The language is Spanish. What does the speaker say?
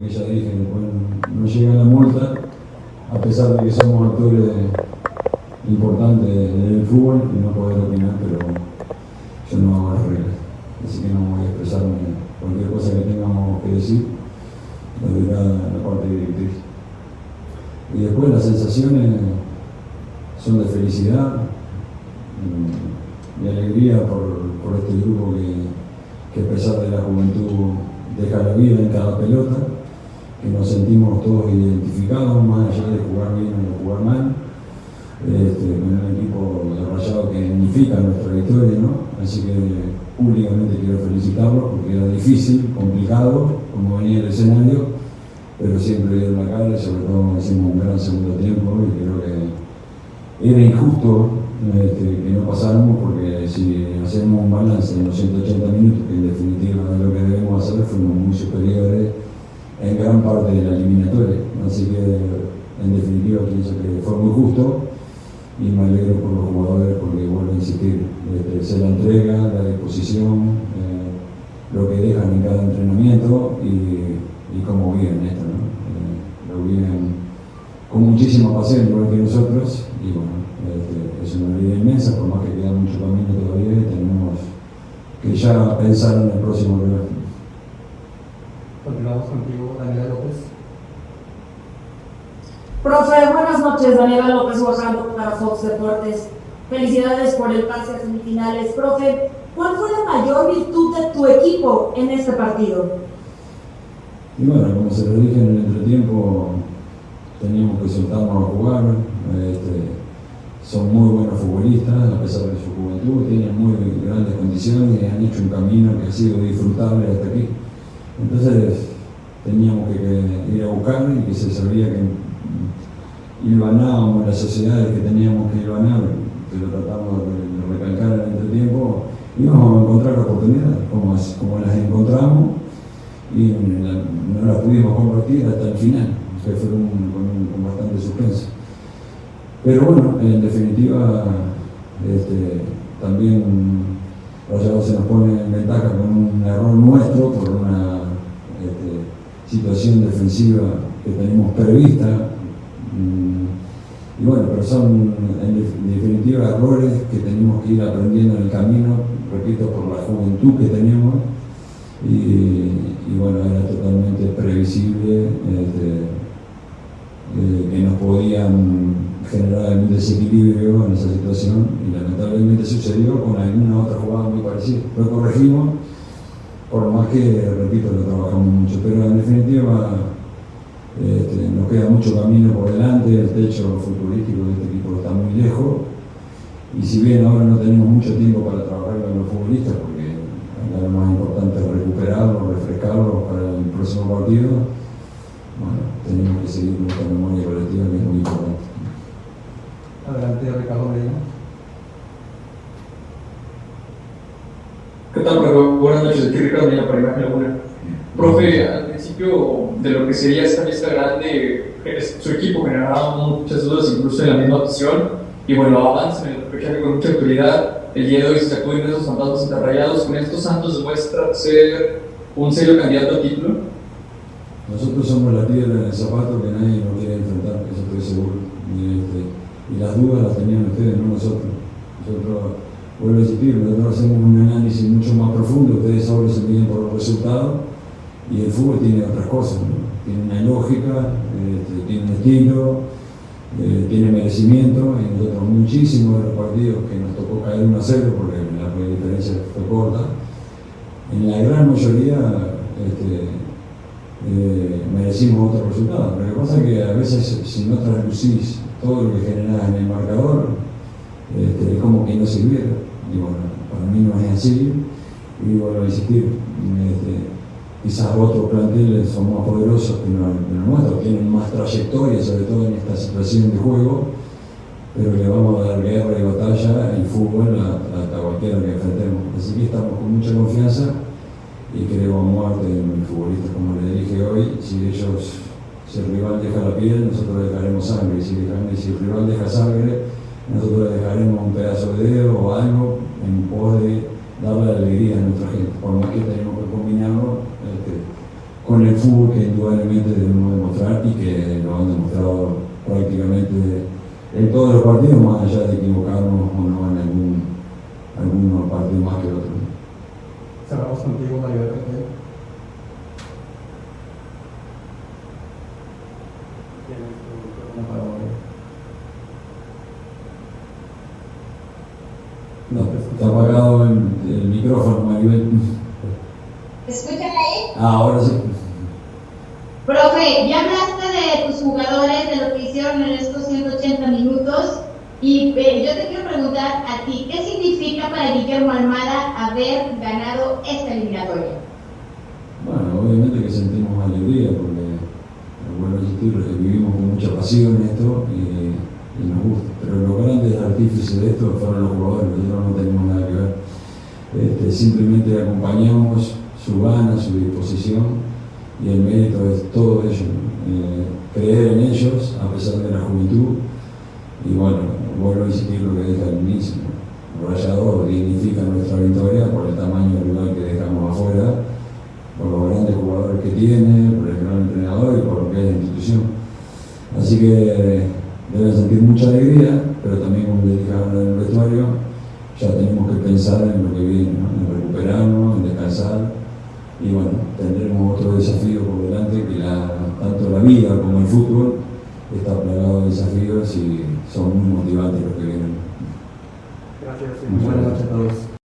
que ya dije, bueno, no llega la multa, a pesar de que somos actores importantes del fútbol y no poder opinar, pero yo no hago las reglas. Así que no voy a expresarme cualquier cosa que tengamos que decir, lo dirá la parte directriz. Y después las sensaciones son de felicidad y alegría por, por este grupo que, que a pesar de la juventud deja la vida en cada pelota que nos sentimos todos identificados, más allá de jugar bien o jugar mal, este, con un equipo de que dignifica nuestra victoria, ¿no? Así que públicamente quiero felicitarlos porque era difícil, complicado, como venía el escenario, pero siempre dieron la cara y sobre todo hicimos un gran segundo tiempo y creo que era injusto este, que no pasáramos porque si hacemos un balance en los 180 minutos, que en definitiva es lo que debemos hacer, fuimos muy superiores en gran parte de la eliminatoria. Así que, en definitiva, pienso que fue muy justo y me alegro por los jugadores porque, vuelvo a insistir, este, se la entrega, la disposición, eh, lo que dejan en cada entrenamiento y, cómo viven esto. ¿no? Eh, lo viven con muchísima pasión, igual que nosotros, y bueno, este, es una vida inmensa, por más que queda mucho camino todavía tenemos que ya pensar en el próximo nivel. Continuamos contigo, Daniela López. Profe, buenas noches, Daniela López Guajando para Fox Deportes. Felicidades por el pase a semifinales. Profe, ¿cuál fue la mayor virtud de tu equipo en este partido? Y bueno, como se lo dije en el entretiempo, teníamos que soltarnos a jugar. Este, son muy buenos futbolistas, a pesar de su juventud, tienen muy grandes condiciones y han hecho un camino que ha sido disfrutable hasta aquí. Entonces teníamos que, ir a buscar y que se sabía que hilvanábamos las sociedades que teníamos que hilvanar, que lo tratamos de, recalcar en el entretiempo, íbamos a encontrar oportunidades, como, como las encontramos y no las pudimos convertir hasta el final, que fue con, bastante suspenso. Pero bueno, en definitiva, este, también Rayado se nos pone en ventaja con un error nuestro por una situación defensiva que tenemos prevista. Mm, y bueno, pero son en definitiva errores que tenemos que ir aprendiendo en el camino, repito, por la juventud que tenemos. Y, bueno, era totalmente previsible este, eh, que nos podían generar algún desequilibrio en esa situación y lamentablemente sucedió con alguna otra jugada muy parecida. Lo corregimos por más que, repito, lo trabajamos mucho, pero en definitiva este, nos queda mucho camino por delante, el techo futbolístico de este equipo está muy lejos, y si bien ahora no tenemos mucho tiempo para trabajar con los futbolistas, porque lo más importante es recuperarlos, refrescarlos para el próximo partido, bueno, tenemos que seguir con memoria colectiva que es muy importante. Buenas noches, aquí Ricardo Milla para Imagen Laguna. Profe, al principio de lo que sería esta lista grande, su equipo generaba muchas dudas, incluso en la misma opción, y bueno, avanza en el repechaje con mucha autoridad. El día de hoy se sacuden esos fantasmas enterrayados. Con estos Santos demuestra ser un serio candidato a título. Nosotros somos la piedra en el zapato que nadie nos quiere enfrentar, eso estoy seguro. Y, este, y las dudas las tenían ustedes, no nosotros. Nosotros vuelvo a insistir, nosotros hacemos un análisis mucho más profundo, ustedes ahora se miden por los resultados y el fútbol tiene otras cosas, tiene una lógica, este, tiene un estilo, eh, tiene merecimiento y nosotros muchísimos de los partidos que nos tocó caer 1 a 0 porque la diferencia fue corta, en la gran mayoría este, eh, merecimos otro resultado. Lo que pasa es que a veces si no traslucís todo lo que generás en el marcador, este, no sirviera. Y bueno, para mí no es así. Y vuelvo a insistir, este, quizás otros planteles son más poderosos que los nuestros, tienen más trayectoria, sobre todo en esta situación de juego, pero le vamos a dar guerra y batalla en fútbol hasta cualquiera que enfrentemos. Así que estamos con mucha confianza y creo a muerte en los futbolistas, como le dije hoy, si ellos, si el rival deja la piel, nosotros dejaremos sangre, si, si el rival deja sangre, nosotros dejaremos un pedazo de dedo o algo en pos de darle alegría a nuestra gente, por más que tenemos que combinarlo este, con el fútbol que indudablemente debemos demostrar y que lo han demostrado prácticamente en todos los partidos, más allá de equivocarnos o no en algún, algunos partidos más que otros. Cerramos contigo, Mario Bertel. Tienes tu micrófono para volver. No, está apagado el, el micrófono, Maribel. ¿Me escuchan ahí? Ah, ahora sí. Profe, ya hablaste de tus jugadores, de lo que hicieron en estos 180 minutos. Y eh, yo te quiero preguntar a ti, ¿qué significa para Guillermo Almada haber ganado esta eliminatoria? Bueno, obviamente que sentimos alegría porque, vuelvo a insistir, vivimos con mucha pasión esto y, y nos gusta. Pero los grandes artífices de esto fueron los jugadores, nosotros no tenemos nada que ver. Este, simplemente acompañamos su gana, su disposición y el mérito es todo ello. Eh, creer en ellos a pesar de la juventud y bueno, vuelvo a insistir lo que dije al inicio. Rayador dignifica nuestra victoria por el tamaño del lugar que dejamos afuera, por los grandes jugadores que tiene, por el gran entrenador y por lo que es la institución. Así que deben sentir mucha alegría, pero también como dije ahora vestuario, ya tenemos que pensar en lo que viene, ¿no? en recuperarnos, en descansar y bueno, tendremos otro desafío por delante que la, tanto la vida como el fútbol está plagado de desafíos y son muy motivantes los que vienen. Gracias y Muchas gracias. a todos.